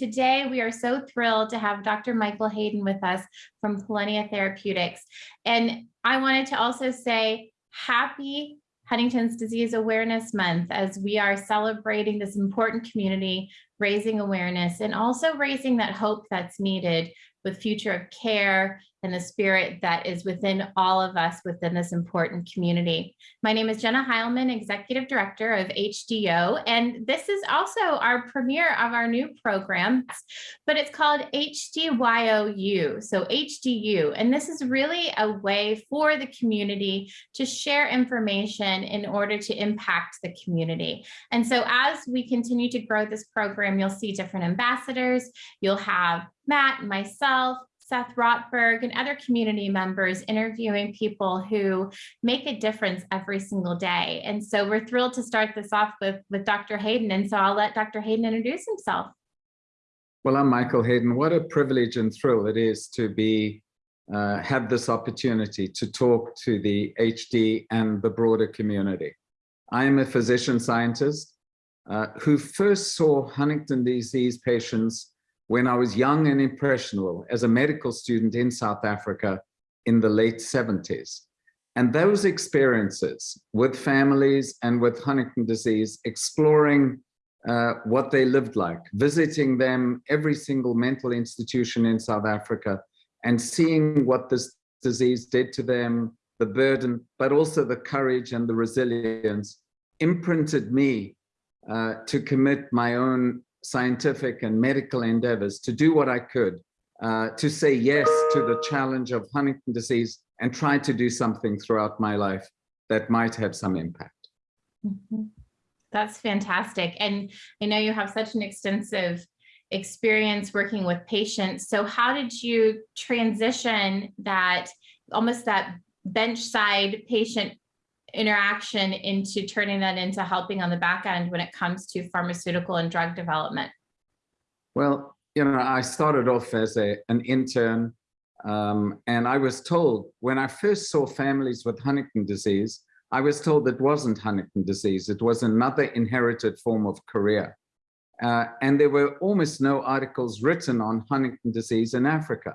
Today, we are so thrilled to have Dr. Michael Hayden with us from Prilenia Therapeutics. And I wanted to also say happy Huntington's Disease Awareness Month as we are celebrating this important community, raising awareness, and also raising that hope that's needed with future of care and the spirit that is within all of us within this important community. My name is Jenna Heilman, Executive Director of HDO, and this is also our premiere of our new program, but it's called HDYOU, so HDU, and this is really a way for the community to share information in order to impact the community. And so as we continue to grow this program, you'll see different ambassadors, you'll have Matt, myself, Seth Rotberg and other community members interviewing people who make a difference every single day. And so we're thrilled to start this off with, with Dr. Hayden. And so I'll let Dr. Hayden introduce himself. Well, I'm Michael Hayden. What a privilege and thrill it is to be uh, have this opportunity to talk to the HD and the broader community. I am a physician scientist uh, who first saw Huntington disease patients when I was young and impressionable as a medical student in South Africa in the late 70s. And those experiences with families and with Huntington disease, exploring uh, what they lived like, visiting them, every single mental institution in South Africa, and seeing what this disease did to them, the burden, but also the courage and the resilience, imprinted me uh, to commit my own scientific and medical endeavors to do what I could uh, to say yes to the challenge of Huntington disease and try to do something throughout my life that might have some impact. Mm -hmm. That's fantastic. And I know you have such an extensive experience working with patients. So how did you transition that almost that bench side patient interaction into turning that into helping on the back end when it comes to pharmaceutical and drug development? Well, you know, I started off as a, an intern um, and I was told when I first saw families with Huntington disease, I was told it wasn't Huntington disease. It was another inherited form of chorea. Uh, and there were almost no articles written on Huntington disease in Africa.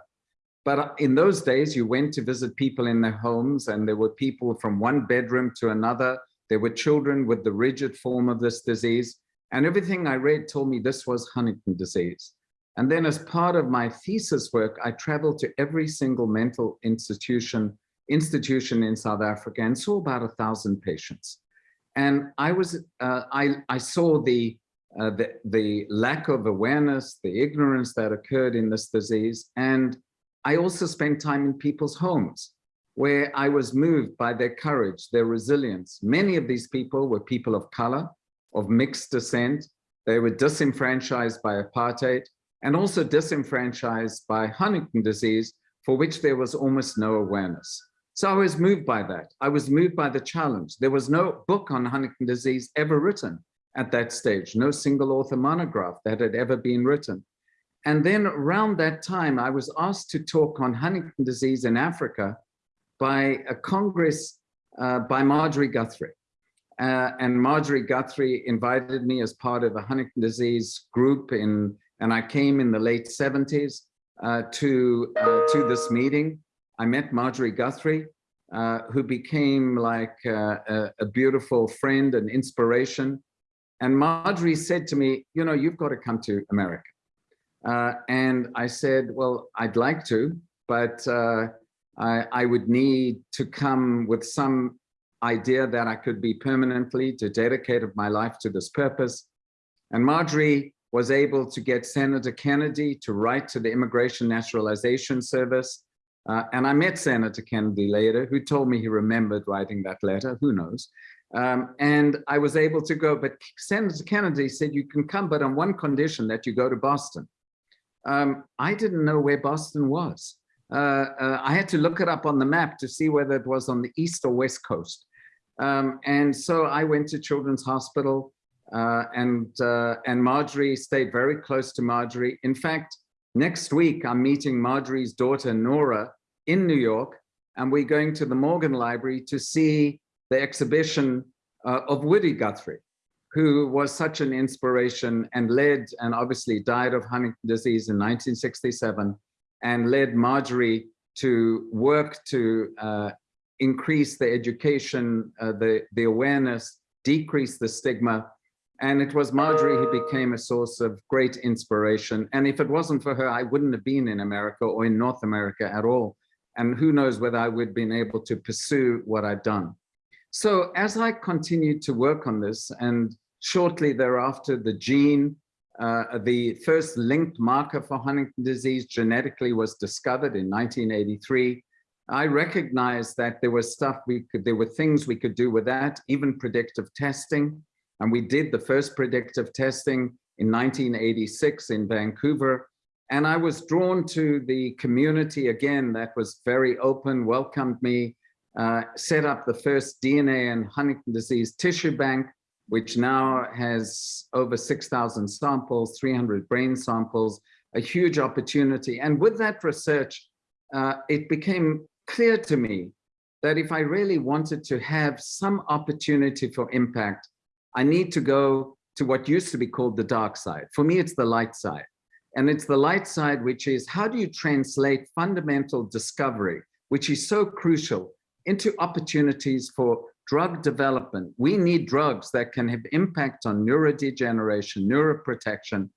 But in those days, you went to visit people in their homes and there were people from one bedroom to another. There were children with the rigid form of this disease. And everything I read told me this was Huntington disease. And then as part of my thesis work, I traveled to every single mental institution, institution in South Africa and saw about a thousand patients. And I was, uh, I, I saw the, uh, the, the lack of awareness, the ignorance that occurred in this disease. And I also spent time in people's homes where I was moved by their courage, their resilience. Many of these people were people of color, of mixed descent. They were disenfranchised by apartheid and also disenfranchised by Huntington disease, for which there was almost no awareness. So I was moved by that. I was moved by the challenge. There was no book on Huntington disease ever written at that stage, no single author monograph that had ever been written. And then around that time, I was asked to talk on Huntington disease in Africa by a Congress uh, by Marjorie Guthrie. Uh, and Marjorie Guthrie invited me as part of a Huntington disease group in, and I came in the late 70s uh, to, uh, to this meeting. I met Marjorie Guthrie, uh, who became like uh, a, a beautiful friend and inspiration. And Marjorie said to me, you know, you've got to come to America. Uh, and I said, well, I'd like to, but uh, I, I, would need to come with some idea that I could be permanently to dedicate my life to this purpose. And Marjorie was able to get Senator Kennedy to write to the Immigration Naturalization Service. Uh, and I met Senator Kennedy later, who told me he remembered writing that letter, who knows. Um, and I was able to go, but Senator Kennedy said, you can come, but on one condition that you go to Boston um, I didn't know where Boston was. Uh, uh, I had to look it up on the map to see whether it was on the east or west coast. Um, and so I went to Children's Hospital uh, and, uh, and Marjorie stayed very close to Marjorie. In fact, next week I'm meeting Marjorie's daughter, Nora, in New York, and we're going to the Morgan Library to see the exhibition uh, of Woody Guthrie, who was such an inspiration and led and obviously died of Huntington disease in 1967 and led Marjorie to work to uh, increase the education, uh, the, the awareness, decrease the stigma. And it was Marjorie who became a source of great inspiration. And if it wasn't for her, I wouldn't have been in America or in North America at all. And who knows whether I would have been able to pursue what I've done. So as I continued to work on this and shortly thereafter, the gene, uh, the first linked marker for Huntington disease genetically was discovered in 1983. I recognized that there was stuff we could, there were things we could do with that, even predictive testing. And we did the first predictive testing in 1986 in Vancouver. And I was drawn to the community again that was very open, welcomed me, uh, set up the first DNA and Huntington disease tissue bank, which now has over 6,000 samples, 300 brain samples, a huge opportunity. And with that research, uh, it became clear to me that if I really wanted to have some opportunity for impact, I need to go to what used to be called the dark side. For me, it's the light side. And it's the light side, which is how do you translate fundamental discovery, which is so crucial, into opportunities for drug development. We need drugs that can have impact on neurodegeneration, neuroprotection.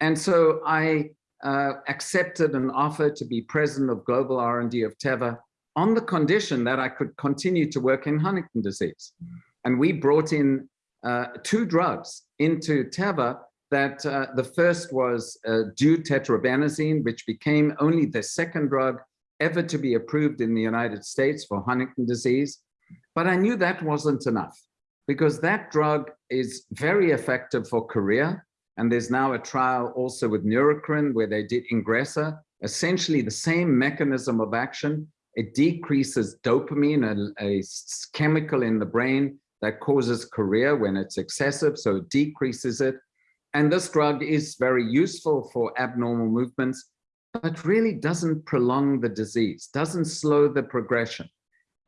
And so I uh, accepted an offer to be president of global R&D of Teva on the condition that I could continue to work in Huntington disease. And we brought in uh, two drugs into Teva that uh, the first was uh, deutetrabenazine, which became only the second drug ever to be approved in the United States for Huntington disease. But I knew that wasn't enough because that drug is very effective for chorea. And there's now a trial also with Neurocrine where they did Ingrezza, essentially the same mechanism of action. It decreases dopamine, a, a chemical in the brain that causes chorea when it's excessive, so it decreases it. And this drug is very useful for abnormal movements, but really doesn't prolong the disease, doesn't slow the progression.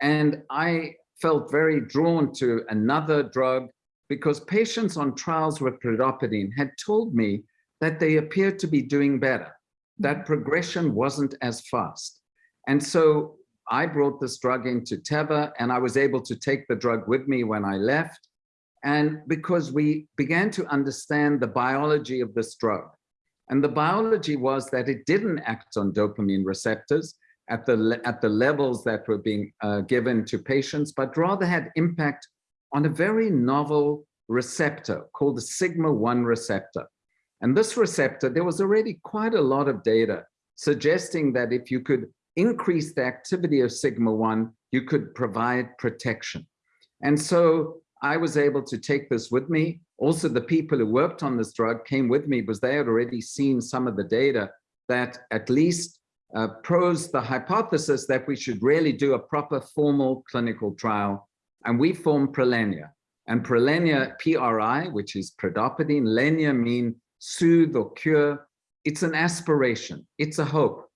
And I felt very drawn to another drug because patients on trials with pridopidine had told me that they appeared to be doing better, that mm. progression wasn't as fast. And so I brought this drug into Teva and I was able to take the drug with me when I left. And because we began to understand the biology of this drug. And the biology was that it didn't act on dopamine receptors at the, at the levels that were being uh, given to patients, but rather had impact on a very novel receptor called the sigma-1 receptor. And this receptor, there was already quite a lot of data suggesting that if you could increase the activity of sigma-1, you could provide protection. And so I was able to take this with me. Also, the people who worked on this drug came with me because they had already seen some of the data that at least uh, pros the hypothesis that we should really do a proper formal clinical trial. And we formed Prilenia. And Prilenia, PRI, which is pridopidine, lenia mean soothe or cure. It's an aspiration. It's a hope.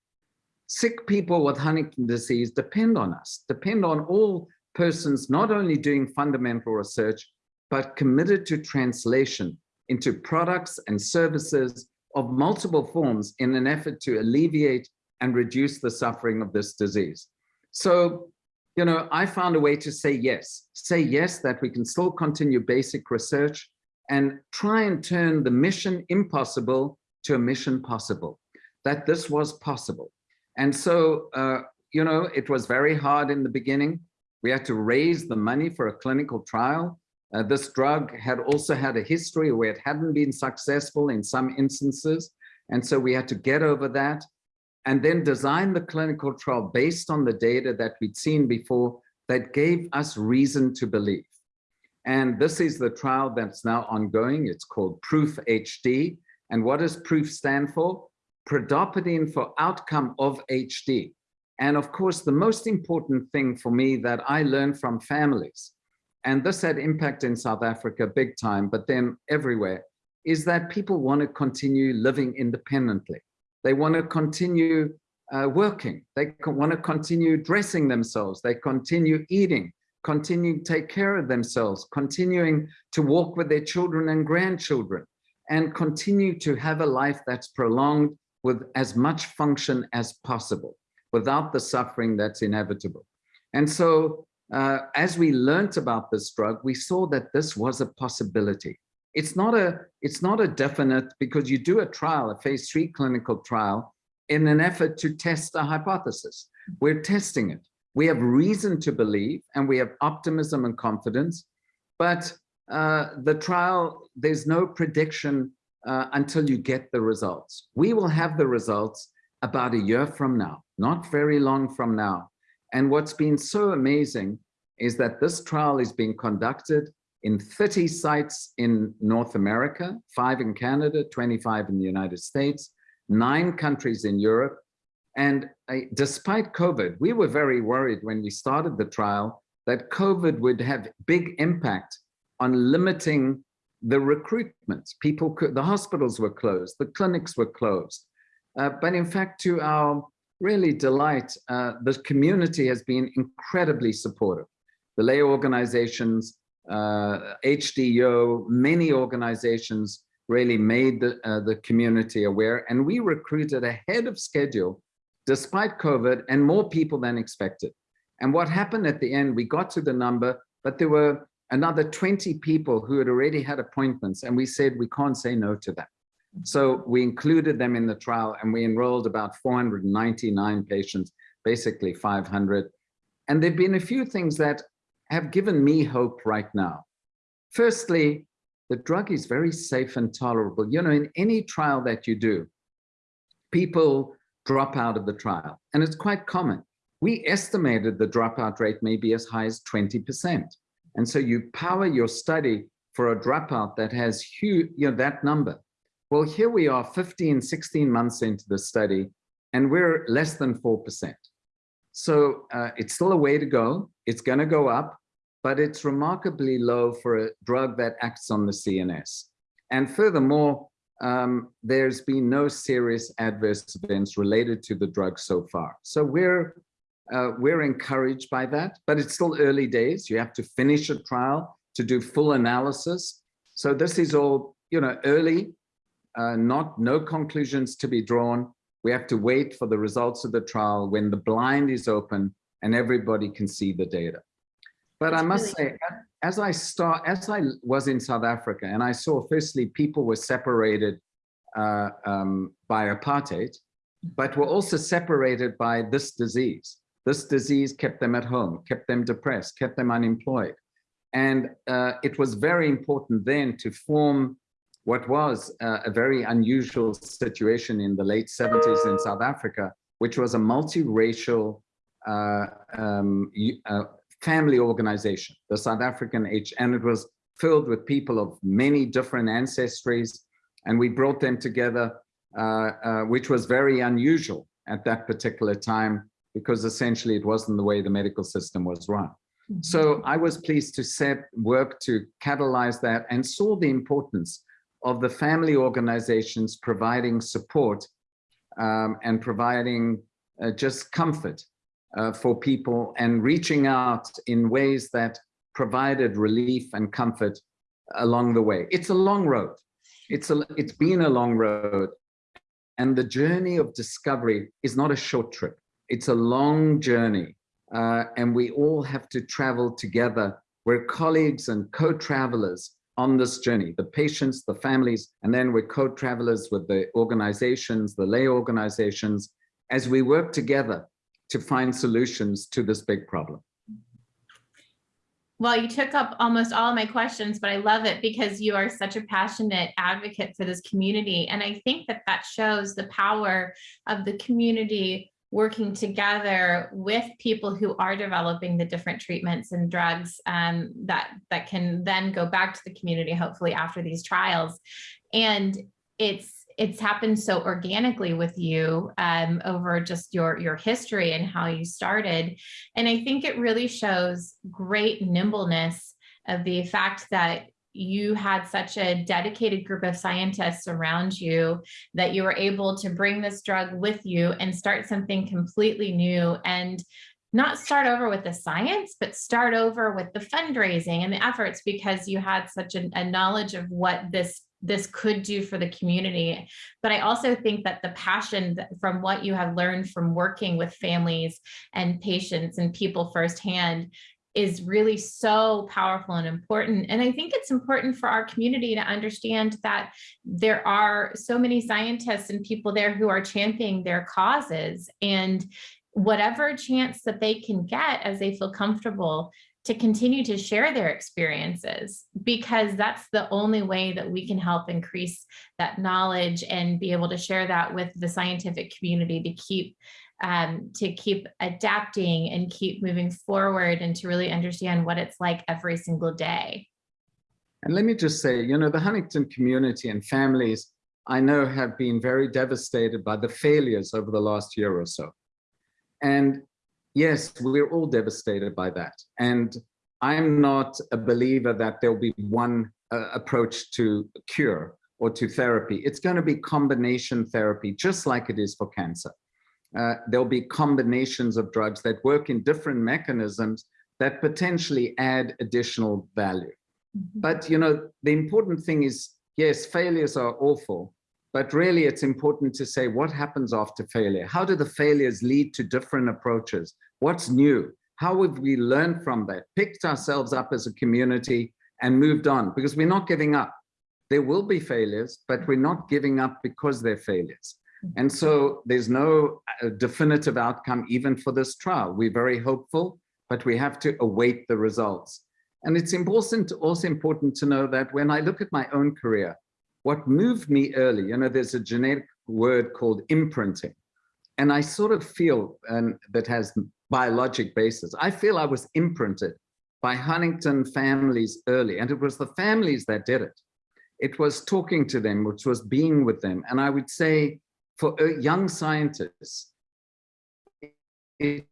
Sick people with Huntington disease depend on us, depend on all persons not only doing fundamental research, but committed to translation into products and services of multiple forms in an effort to alleviate and reduce the suffering of this disease. So, you know, I found a way to say yes, say yes that we can still continue basic research and try and turn the mission impossible to a mission possible, that this was possible. And so, uh, you know, it was very hard in the beginning. We had to raise the money for a clinical trial. Uh, this drug had also had a history where it hadn't been successful in some instances. And so we had to get over that and then design the clinical trial based on the data that we'd seen before that gave us reason to believe. And this is the trial that's now ongoing. It's called PROOF HD. And what does PROOF stand for? Pridopidine for outcome of HD. And of course, the most important thing for me that I learned from families, and this had impact in South Africa big time, but then everywhere, is that people want to continue living independently. They want to continue uh, working. They want to continue dressing themselves. They continue eating. continue to take care of themselves, continuing to walk with their children and grandchildren, and continue to have a life that's prolonged with as much function as possible without the suffering that's inevitable. And so uh, as we learned about this drug, we saw that this was a possibility. It's not a, it's not a definite because you do a trial, a phase three clinical trial in an effort to test a hypothesis. We're testing it. We have reason to believe and we have optimism and confidence, but uh, the trial, there's no prediction uh, until you get the results. We will have the results about a year from now, not very long from now. And what's been so amazing is that this trial is being conducted in 30 sites in North America, five in Canada, 25 in the United States, nine countries in Europe. And uh, despite COVID, we were very worried when we started the trial that COVID would have big impact on limiting the recruitment. People could, the hospitals were closed, the clinics were closed. Uh, but in fact, to our really delight, uh, the community has been incredibly supportive. The lay organizations, uh, HDYO, many organizations really made the, uh, the community aware and we recruited ahead of schedule despite COVID and more people than expected. And what happened at the end, we got to the number, but there were another 20 people who had already had appointments and we said we can't say no to them. So we included them in the trial and we enrolled about 499 patients, basically 500. And there've been a few things that have given me hope right now. Firstly, the drug is very safe and tolerable. You know, in any trial that you do, people drop out of the trial and it's quite common. We estimated the dropout rate may be as high as 20%. And so you power your study for a dropout that has huge, you know, that number. Well, here we are 15, 16 months into the study, and we're less than 4%. So uh, it's still a way to go. It's going to go up, but it's remarkably low for a drug that acts on the CNS. And furthermore, um, there's been no serious adverse events related to the drug so far. So we're uh, we're encouraged by that, but it's still early days. You have to finish a trial to do full analysis. So this is all, you know, early, uh, not no conclusions to be drawn. We have to wait for the results of the trial when the blind is open and everybody can see the data. But I must really say, as I start, as I was in South Africa and I saw firstly people were separated uh, um, by apartheid, but were also separated by this disease. This disease kept them at home, kept them depressed, kept them unemployed. And uh, it was very important then to form what was uh, a very unusual situation in the late 70s in South Africa, which was a multiracial uh, um, uh, family organization, the South African H, and it was filled with people of many different ancestries, and we brought them together, uh, uh, which was very unusual at that particular time because essentially it wasn't the way the medical system was run. Mm -hmm. So I was pleased to set work to catalyze that and saw the importance of the family organizations providing support um, and providing uh, just comfort uh, for people and reaching out in ways that provided relief and comfort along the way. It's a long road. It's, a, it's been a long road. And the journey of discovery is not a short trip. It's a long journey uh, and we all have to travel together. We're colleagues and co-travelers on this journey, the patients, the families, and then we're co-travelers with the organizations, the lay organizations, as we work together to find solutions to this big problem. Well, you took up almost all my questions, but I love it because you are such a passionate advocate for this community. And I think that that shows the power of the community working together with people who are developing the different treatments and drugs um, that that can then go back to the community hopefully after these trials and it's it's happened so organically with you um, over just your your history and how you started. And I think it really shows great nimbleness of the fact that you had such a dedicated group of scientists around you that you were able to bring this drug with you and start something completely new and not start over with the science, but start over with the fundraising and the efforts because you had such a, a knowledge of what this this could do for the community. But I also think that the passion from what you have learned from working with families and patients and people firsthand is really so powerful and important. And I think it's important for our community to understand that there are so many scientists and people there who are championing their causes and whatever chance that they can get as they feel comfortable to continue to share their experiences because that's the only way that we can help increase that knowledge and be able to share that with the scientific community to keep um, to keep adapting and keep moving forward and to really understand what it's like every single day. And let me just say, you know, the Huntington community and families I know have been very devastated by the failures over the last year or so. And yes, we're all devastated by that. And I'm not a believer that there'll be one uh, approach to cure or to therapy. It's going to be combination therapy, just like it is for cancer uh, there'll be combinations of drugs that work in different mechanisms that potentially add additional value. Mm -hmm. But, you know, the important thing is, yes, failures are awful, but really it's important to say what happens after failure? How do the failures lead to different approaches? What's new? How have we learned from that, picked ourselves up as a community and moved on? Because we're not giving up. There will be failures, but we're not giving up because they're failures. And so there's no uh, definitive outcome even for this trial. We're very hopeful, but we have to await the results. And it's important, also important to know that when I look at my own career, what moved me early, you know, there's a genetic word called imprinting. And I sort of feel, and that has biologic basis, I feel I was imprinted by Huntington families early, and it was the families that did it. It was talking to them, which was being with them. And I would say for young scientists, to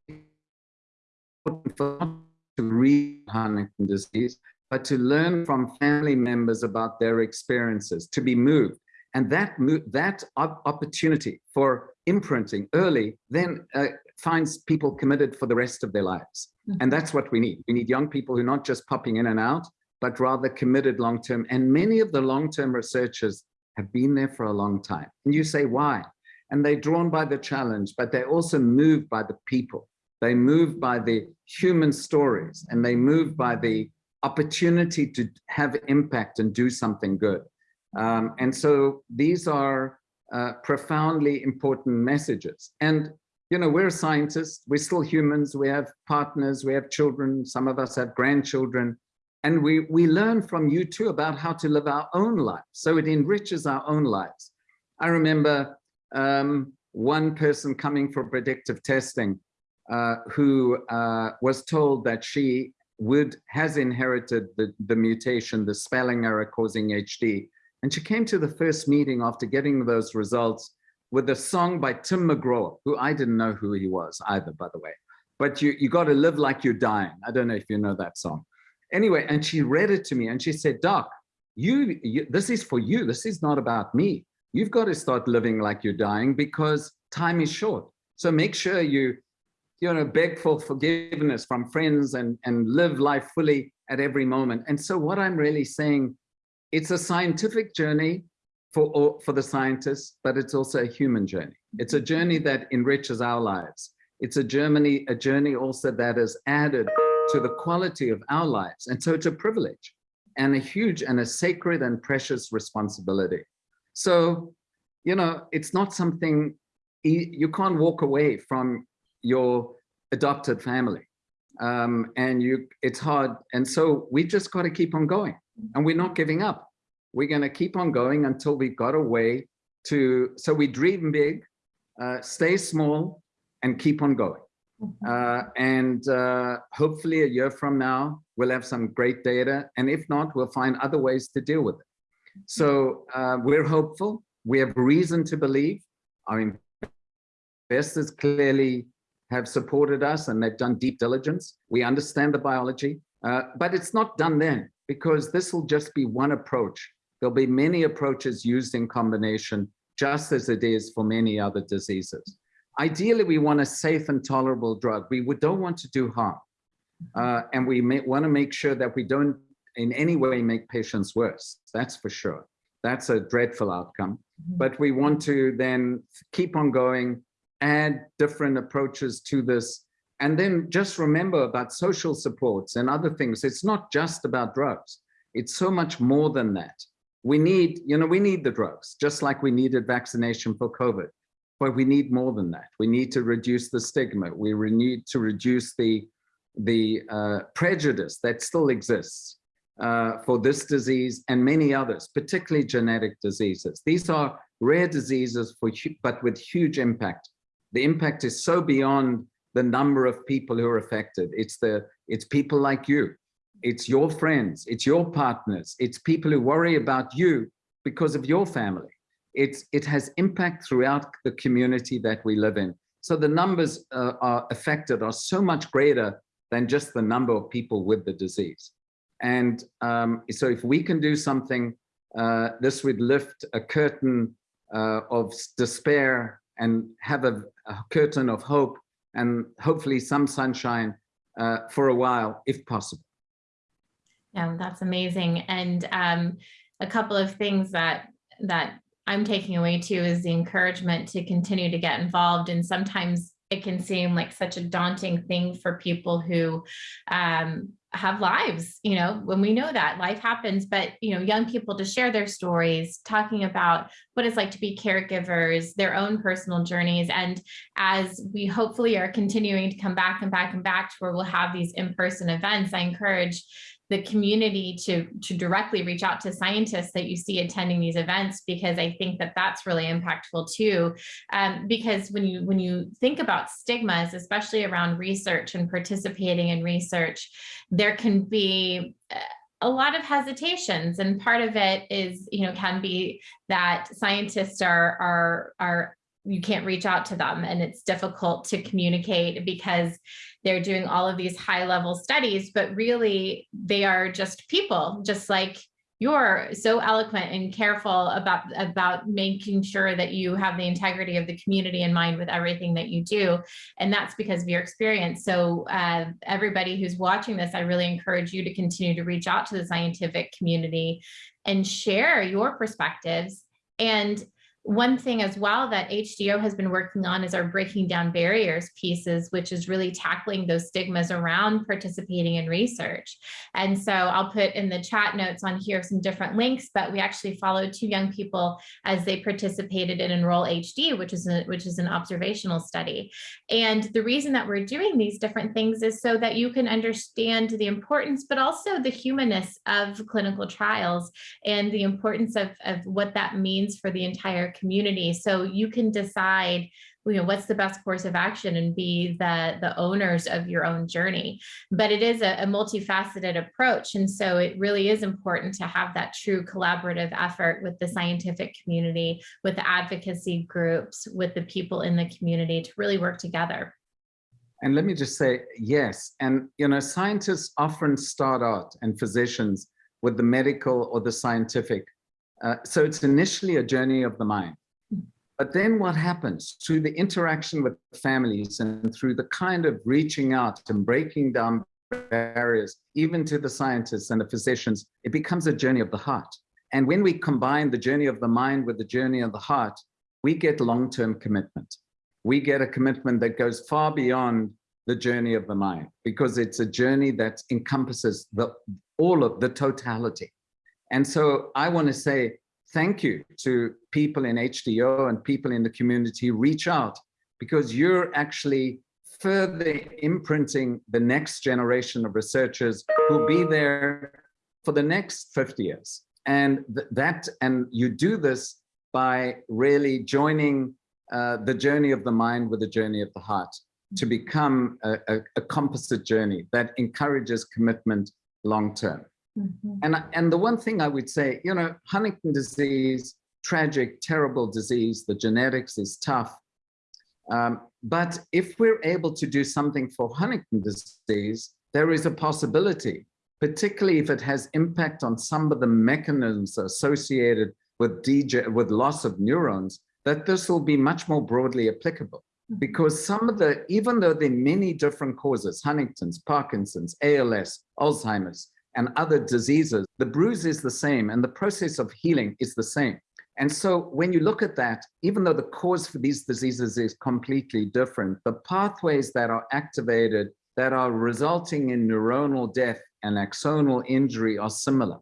read Huntington disease, but to learn from family members about their experiences, to be moved. And that, that opportunity for imprinting early then uh, finds people committed for the rest of their lives. Mm -hmm. And that's what we need. We need young people who are not just popping in and out, but rather committed long-term. And many of the long-term researchers have been there for a long time. And you say, why? and they're drawn by the challenge, but they're also moved by the people. They move by the human stories and they move by the opportunity to have impact and do something good. Um, and so these are uh, profoundly important messages. And, you know, we're scientists, we're still humans, we have partners, we have children, some of us have grandchildren, and we, we learn from you too about how to live our own lives. So it enriches our own lives. I remember um, one person coming for predictive testing uh, who uh, was told that she would has inherited the, the mutation, the spelling error causing HD. And she came to the first meeting after getting those results with a song by Tim McGraw, who I didn't know who he was either, by the way. But you, you got to live like you're dying. I don't know if you know that song. Anyway, and she read it to me and she said, Doc, you, you this is for you. This is not about me you've got to start living like you're dying because time is short. So make sure you, you know, beg for forgiveness from friends and, and live life fully at every moment. And so what I'm really saying, it's a scientific journey for, for the scientists, but it's also a human journey. It's a journey that enriches our lives. It's a journey, a journey also that is added to the quality of our lives. And so it's a privilege and a huge and a sacred and precious responsibility. So, you know, it's not something you can't walk away from your adopted family. Um, and you, it's hard. And so we just got to keep on going and we're not giving up. We're going to keep on going until we've got a way to, so we dream big, uh, stay small and keep on going. Mm-hmm. Uh, and uh, hopefully a year from now, we'll have some great data. And if not, we'll find other ways to deal with it. So uh, we're hopeful. We have reason to believe. Our investors clearly have supported us and they've done deep diligence. We understand the biology, uh, but it's not done then because this will just be one approach. There'll be many approaches used in combination, just as it is for many other diseases. Ideally, we want a safe and tolerable drug. We don't want to do harm. Uh, and we may want to make sure that we don't in any way make patients worse. That's for sure. That's a dreadful outcome. Mhm. But we want to then keep on going, add different approaches to this. And then just remember about social supports and other things. It's not just about drugs. It's so much more than that. We need, you know, we need the drugs, just like we needed vaccination for COVID. But we need more than that. We need to reduce the stigma. We need to reduce the, the uh, prejudice that still exists uh, for this disease and many others, particularly genetic diseases. These are rare diseases, for, but with huge impact. The impact is so beyond the number of people who are affected. It's the it's people like you. It's your friends. It's your partners. It's people who worry about you because of your family. It's it has impact throughout the community that we live in. So the numbers uh, are affected are so much greater than just the number of people with the disease. And um, so if we can do something, uh, this would lift a curtain uh, of despair and have a, a, curtain of hope and hopefully some sunshine uh, for a while, if possible. Yeah, that's amazing. And um, a couple of things that that I'm taking away too is the encouragement to continue to get involved. And sometimes it can seem like such a daunting thing for people who um, have lives, you know, when we know that life happens, but, you know, young people to share their stories, talking about what it's like to be caregivers, their own personal journeys. And as we hopefully are continuing to come back and back and back to where we'll have these in-person events, I encourage the community to to directly reach out to scientists that you see attending these events because I think that that's really impactful too. Um, because when you when you think about stigmas, especially around research and participating in research, there can be a lot of hesitations and part of it is you know can be that scientists are are are you can't reach out to them. And it's difficult to communicate because they're doing all of these high level studies but really they are just people just like you're so eloquent and careful about about making sure that you have the integrity of the community in mind with everything that you do. And that's because of your experience. So uh, everybody who's watching this i really encourage you to continue to reach out to the scientific community and share your perspectives. And one thing as well that HDO has been working on is our breaking down barriers pieces, which is really tackling those stigmas around participating in research. And so I'll put in the chat notes on here some different links, but we actually followed two young people as they participated in Enroll HD, which is a, which is an observational study. And the reason that we're doing these different things is so that you can understand the importance, but also the humanness of clinical trials and the importance of, of what that means for the entire community. So you can decide, you know, what's the best course of action and be the, the owners of your own journey. But it is a, a multifaceted approach. And so it really is important to have that true collaborative effort with the scientific community, with the advocacy groups, with the people in the community to really work together. And let me just say, yes. And, you know, scientists often start out and physicians with the medical or the scientific uh, so it's initially a journey of the mind. But then what happens through the interaction with families and through the kind of reaching out and breaking down barriers, even to the scientists and the physicians, it becomes a journey of the heart. And when we combine the journey of the mind with the journey of the heart, we get long-term commitment. We get a commitment that goes far beyond the journey of the mind because it's a journey that encompasses the, all of the totality. And so I want to say thank you to people in HDO and people in the community, reach out because you're actually further imprinting the next generation of researchers who'll be there for the next 50 years. And th that, and you do this by really joining uh, the journey of the mind with the journey of the heart to become a, a, a composite journey that encourages commitment long term. Mm -hmm. And, and the one thing I would say, you know, Huntington disease, tragic, terrible disease, the genetics is tough. Um, but if we're able to do something for Huntington disease, there is a possibility, particularly if it has impact on some of the mechanisms associated with, DJ, with loss of neurons, that this will be much more broadly applicable. because some of the, even though there are many different causes, Huntington's, Parkinson's, ALS, Alzheimer's, and other diseases, the bruise is the same and the process of healing is the same. And so when you look at that, even though the cause for these diseases is completely different, the pathways that are activated that are resulting in neuronal death and axonal injury are similar.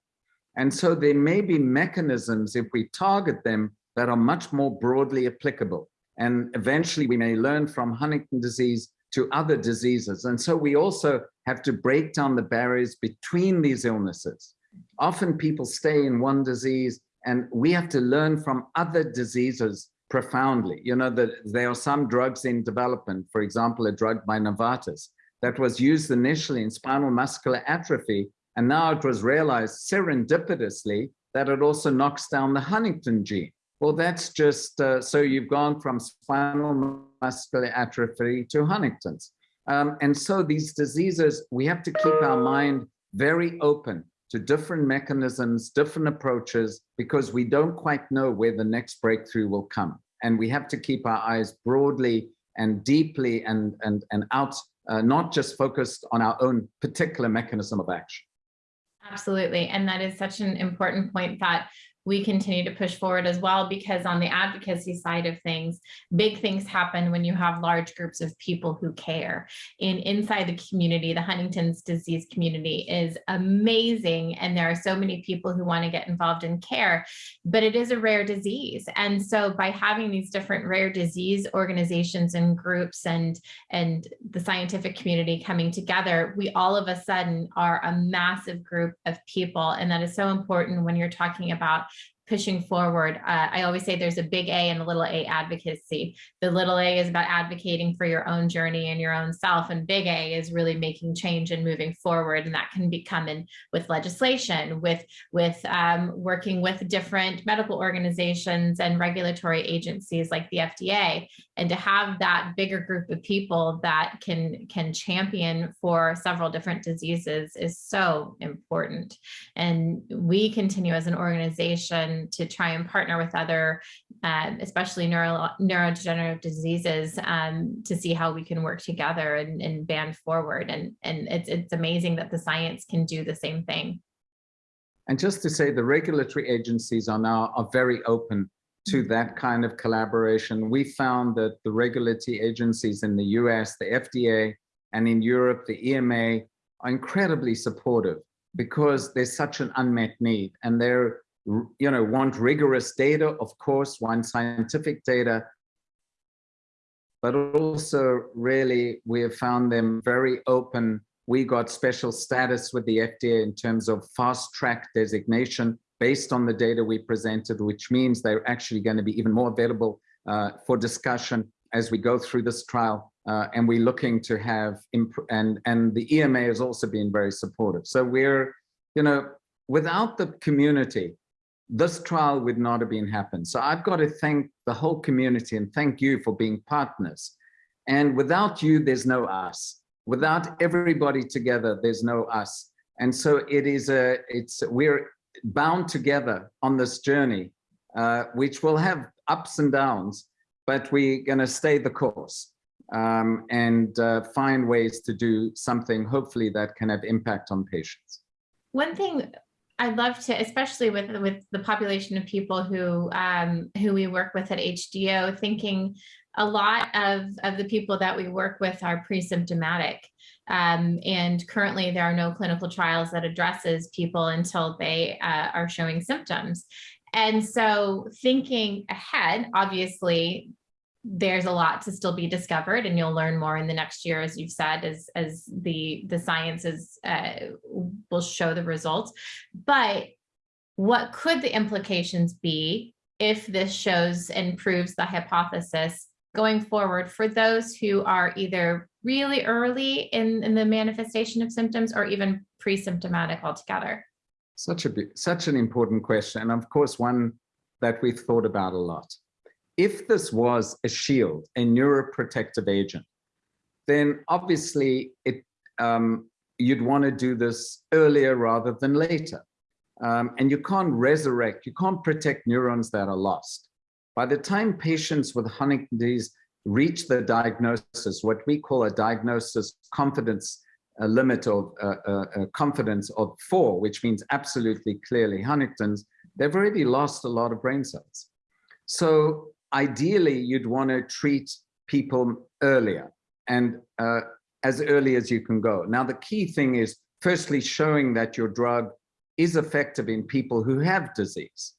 And so there may be mechanisms, if we target them, that are much more broadly applicable. And eventually we may learn from Huntington disease to other diseases. And so we also have to break down the barriers between these illnesses. Often people stay in one disease and we have to learn from other diseases profoundly. You know, that there are some drugs in development, for example, a drug by Novartis that was used initially in spinal muscular atrophy, and now it was realized serendipitously that it also knocks down the Huntington gene. Well, that's just, uh, so you've gone from spinal muscular atrophy to Huntington's. Um, and so these diseases, we have to keep our mind very open to different mechanisms, different approaches, because we don't quite know where the next breakthrough will come. And we have to keep our eyes broadly and deeply and, and, and out, uh, not just focused on our own particular mechanism of action. Absolutely. And that is such an important point that we continue to push forward as well because on the advocacy side of things big things happen when you have large groups of people who care. And inside the community the huntington's disease community is amazing and there are so many people who want to get involved in care but it is a rare disease. And so by having these different rare disease organizations and groups and and the scientific community coming together we all of a sudden are a massive group of people. And that is so important when you're talking about pushing forward. Uh, I always say there's a big A and a little a advocacy. The little a is about advocating for your own journey and your own self, and big A is really making change and moving forward. And that can be coming with legislation, with with um, working with different medical organizations and regulatory agencies like the FDA, and to have that bigger group of people that can can champion for several different diseases is so important. And we continue as an organization to try and partner with other, um, especially neuro, neurodegenerative diseases um, to see how we can work together and, and band forward. And, and it's, it's amazing that the science can do the same thing. And just to say the regulatory agencies are now are very open to mm-hmm. that kind of collaboration. We found that the regulatory agencies in the US, the FDA, and in Europe, the EMA are incredibly supportive because there's such an unmet need and they're you know, want rigorous data, of course, want scientific data, but also really we have found them very open. We got special status with the FDA in terms of fast track designation based on the data we presented, which means they're actually going to be even more available uh, for discussion as we go through this trial. Uh, and we're looking to have, and, and the EMA has also been very supportive. So we're, you know, without the community, this trial would not have been happened. So I've got to thank the whole community and thank you for being partners. And without you, there's no us. Without everybody together, there's no us. And so it is a, it's, we're bound together on this journey, uh, which will have ups and downs, but we're gonna stay the course um, and uh, find ways to do something, hopefully that can have impact on patients. One thing I love to, especially with with the population of people who um, who we work with at HDO, thinking a lot of of the people that we work with are pre-symptomatic. Um, and currently there are no clinical trials that addresses people until they uh, are showing symptoms. And so thinking ahead, obviously there's a lot to still be discovered and you'll learn more in the next year as you've said as as the the sciences uh, will show the results. But what could the implications be if this shows and proves the hypothesis going forward for those who are either really early in, in the manifestation of symptoms or even pre-symptomatic altogether? Such a such an important question and of course one that we've thought about a lot if this was a shield, a neuroprotective agent, then obviously it, um, you'd want to do this earlier rather than later. Um, and you can't resurrect, you can't protect neurons that are lost. By the time patients with Huntington's disease reach the diagnosis, what we call a diagnosis confidence a limit of uh, uh, confidence of four, which means absolutely clearly Huntington's, they've already lost a lot of brain cells. So ideally, you'd want to treat people earlier and uh, as early as you can go. Now, the key thing is firstly showing that your drug is effective in people who have disease.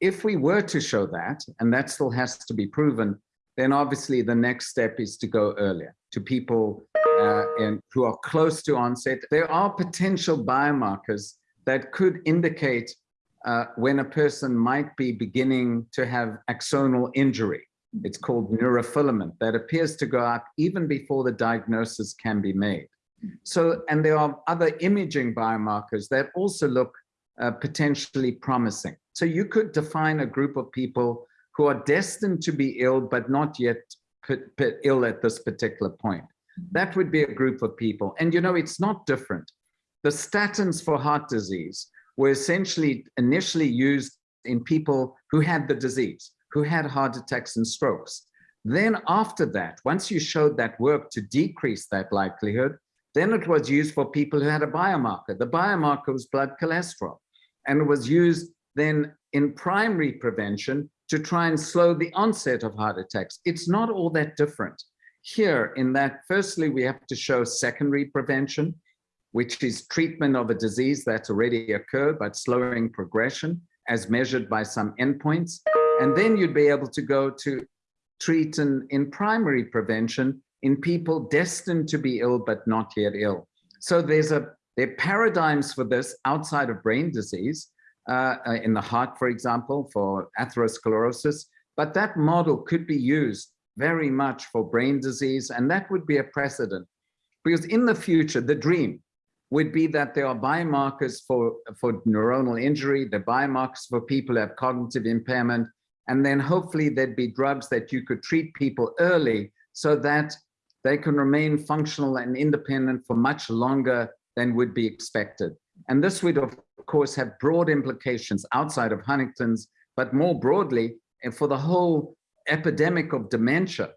If we were to show that, and that still has to be proven, then obviously the next step is to go earlier to people uh, who are close to onset. There are potential biomarkers that could indicate uh, when a person might be beginning to have axonal injury. It's called neurofilament that appears to go up even before the diagnosis can be made. So, and there are other imaging biomarkers that also look uh, potentially promising. So you could define a group of people who are destined to be ill, but not yet ill at this particular point. That would be a group of people. And you know, it's not different. The statins for heart disease were essentially initially used in people who had the disease, who had heart attacks and strokes. Then after that, once you showed that work to decrease that likelihood, then it was used for people who had a biomarker. The biomarker was blood cholesterol and it was used then in primary prevention to try and slow the onset of heart attacks. It's not all that different here in that firstly, we have to show secondary prevention, which is treatment of a disease that's already occurred, but slowing progression as measured by some endpoints. And then you'd be able to go to treat in, in primary prevention in people destined to be ill, but not yet ill. So there's a, there are paradigms for this outside of brain disease, uh, uh in the heart, for example, for atherosclerosis, but that model could be used very much for brain disease, and that would be a precedent. Because in the future, the dream would be that there are biomarkers for, for neuronal injury, the biomarkers for people who have cognitive impairment, and then hopefully there'd be drugs that you could treat people early so that they can remain functional and independent for much longer than would be expected. And this would, of course, have broad implications outside of Huntington's, but more broadly, and for the whole epidemic of dementia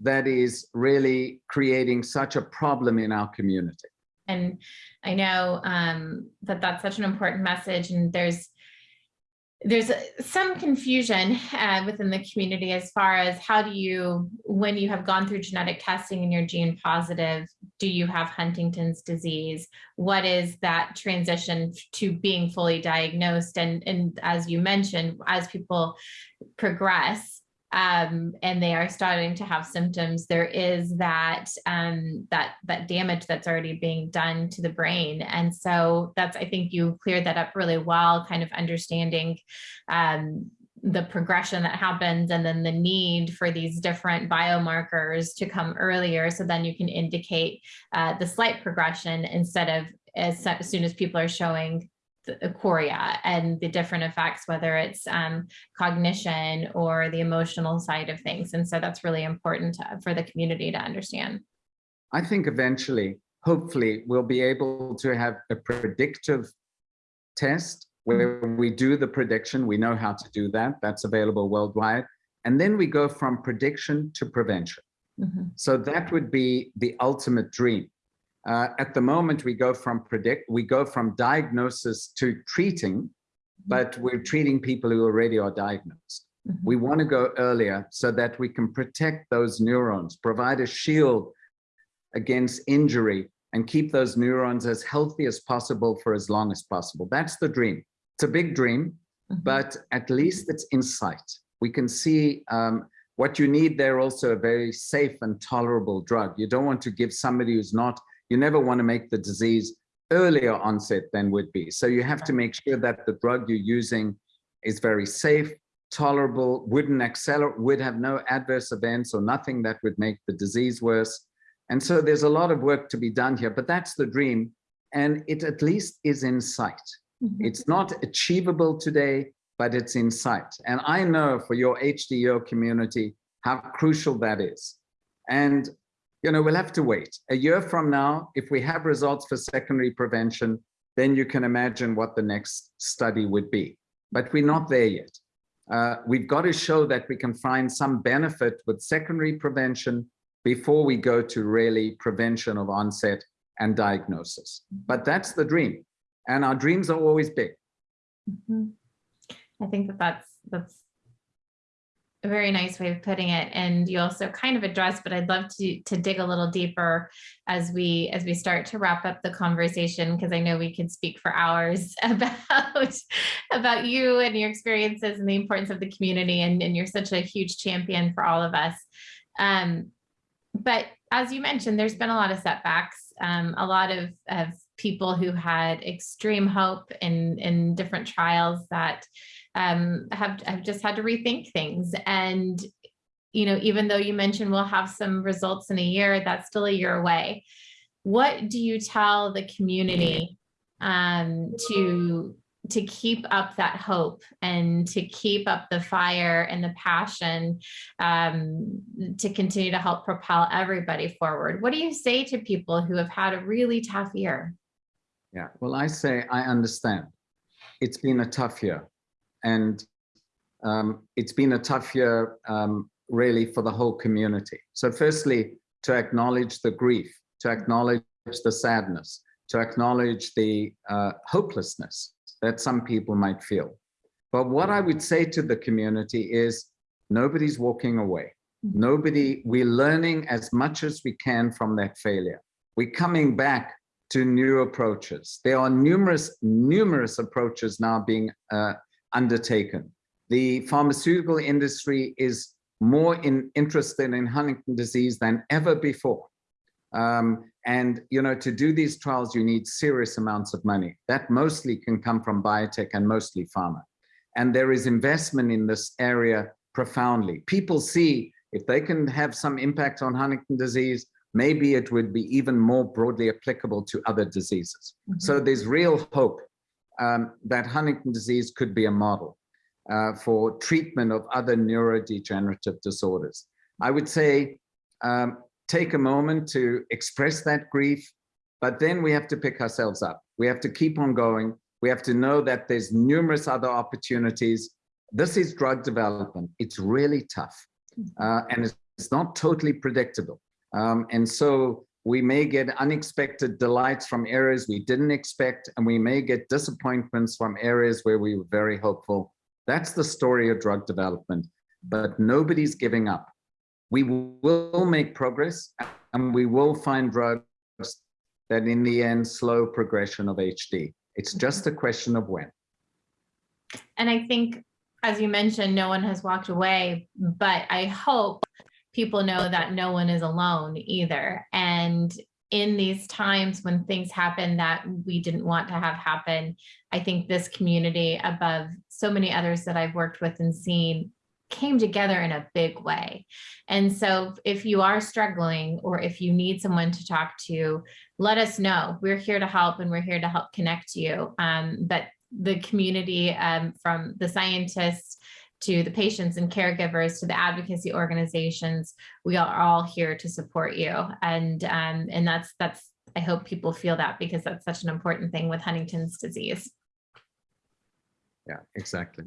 that is really creating such a problem in our community. And I know um, that that's such an important message and there's there's some confusion uh, within the community as far as how do you, when you have gone through genetic testing and you're gene positive, do you have Huntington's disease? What is that transition to being fully diagnosed? And, and as you mentioned, as people progress, um, and they are starting to have symptoms, there is that um, that that damage that's already being done to the brain. And so that's I think you cleared that up really well, kind of understanding um, the progression that happens and then the need for these different biomarkers to come earlier so then you can indicate uh, the slight progression instead of as, as soon as people are showing the chorea and the different effects, whether it's um, cognition or the emotional side of things. And so that's really important to, for the community to understand. I think eventually, hopefully, we'll be able to have a predictive test where we do the prediction. We know how to do that. That's available worldwide. And then we go from prediction to prevention. Mm -hmm. So that would be the ultimate dream. Uh, at the moment, we go from predict, we go from diagnosis to treating, mm-hmm. but we're treating people who already are diagnosed. Mm -hmm. We want to go earlier so that we can protect those neurons, provide a shield against injury, and keep those neurons as healthy as possible for as long as possible. That's the dream. It's a big dream, mm -hmm. but at least it's insight. We can see um, what you need there also a very safe and tolerable drug. You don't want to give somebody who's not you never want to make the disease earlier onset than would be. So you have to make sure that the drug you're using is very safe, tolerable, wouldn't accelerate, would have no adverse events or nothing that would make the disease worse. And so there's a lot of work to be done here, but that's the dream. And it at least is in sight. Mm -hmm. It's not achievable today, but it's in sight. And I know for your HDO community, how crucial that is. And you know, we'll have to wait. A year from now, if we have results for secondary prevention, then you can imagine what the next study would be. But we're not there yet. Uh, we've got to show that we can find some benefit with secondary prevention before we go to really prevention of onset and diagnosis. But that's the dream. And our dreams are always big. Mhm. I think that that's, that's a very nice way of putting it. And you also kind of addressed, but I'd love to, to dig a little deeper as we, as we start to wrap up the conversation, because I know we could speak for hours about, about you and your experiences and the importance of the community. And, and you're such a huge champion for all of us. Um, but as you mentioned, there's been a lot of setbacks, um, a lot of, of people who had extreme hope in, in different trials that um, have, have just had to rethink things. And, you know, even though you mentioned we'll have some results in a year, that's still a year away. What do you tell the community um, to to keep up that hope and to keep up the fire and the passion um, to continue to help propel everybody forward. What do you say to people who have had a really tough year? Yeah, well, I say I understand. It's been a tough year. And um, it's been a tough year um, really for the whole community. So firstly, to acknowledge the grief, to acknowledge the sadness, to acknowledge the uh, hopelessness that some people might feel. But what I would say to the community is nobody's walking away. Nobody, we're learning as much as we can from that failure. We're coming back to new approaches. There are numerous, numerous approaches now being uh, undertaken. The pharmaceutical industry is more in, interested in Huntington disease than ever before. Um, and, you know, to do these trials, you need serious amounts of money. That mostly can come from biotech and mostly pharma. And there is investment in this area profoundly. People see if they can have some impact on Huntington disease, maybe it would be even more broadly applicable to other diseases. Mm -hmm. So there's real hope um, that Huntington disease could be a model uh, for treatment of other neurodegenerative disorders. I would say um, take a moment to express that grief, but then we have to pick ourselves up. We have to keep on going. We have to know that there's numerous other opportunities. This is drug development. It's really tough uh, and it's, it's, not totally predictable. Um, and so we may get unexpected delights from areas we didn't expect, and we may get disappointments from areas where we were very hopeful. That's the story of drug development, but nobody's giving up we will make progress and we will find drugs that in the end slow progression of HD. It's mm-hmm. just a question of when. And I think, as you mentioned, no one has walked away, but I hope people know that no one is alone either. And in these times when things happen that we didn't want to have happen, I think this community above so many others that I've worked with and seen came together in a big way. And so if you are struggling or if you need someone to talk to, let us know. We're here to help and we're here to help connect you. Um, but the community um, from the scientists to the patients and caregivers to the advocacy organizations, we are all here to support you. And, um, and that's, that's, I hope people feel that because that's such an important thing with Huntington's disease. Yeah, exactly.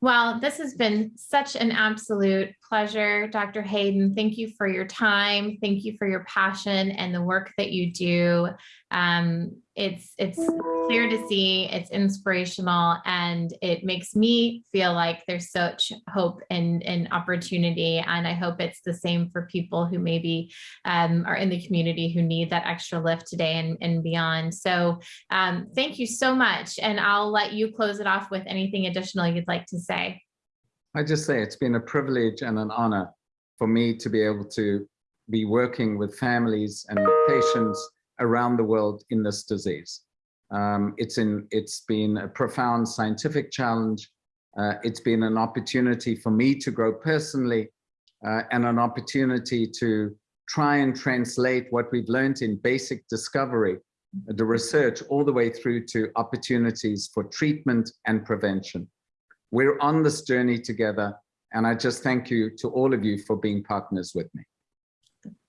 Well, this has been such an absolute pleasure, Dr. Hayden. Thank you for your time. Thank you for your passion and the work that you do. Um, it's it's clear to see it's inspirational and it makes me feel like there's such hope and, and opportunity and i hope it's the same for people who maybe um, are in the community who need that extra lift today and, and beyond so um, thank you so much and i'll let you close it off with anything additional you'd like to say i just say it's been a privilege and an honor for me to be able to be working with families and patients around the world in this disease. Um, it's, in, it's been a profound scientific challenge. Uh, it's been an opportunity for me to grow personally uh, and an opportunity to try and translate what we've learned in basic discovery, the research, all the way through to opportunities for treatment and prevention. We're on this journey together, and I just thank you to all of you for being partners with me.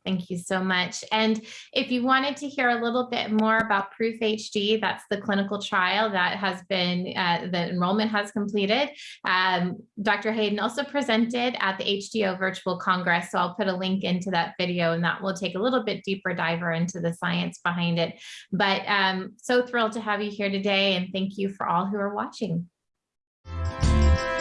Thank you so much. And if you wanted to hear a little bit more about Proof HD, that's the clinical trial that has been, uh, the enrollment has completed. Um, Dr. Hayden also presented at the HDO Virtual Congress, so I'll put a link into that video and that will take a little bit deeper diver into the science behind it. But um, so thrilled to have you here today and thank you for all who are watching. Música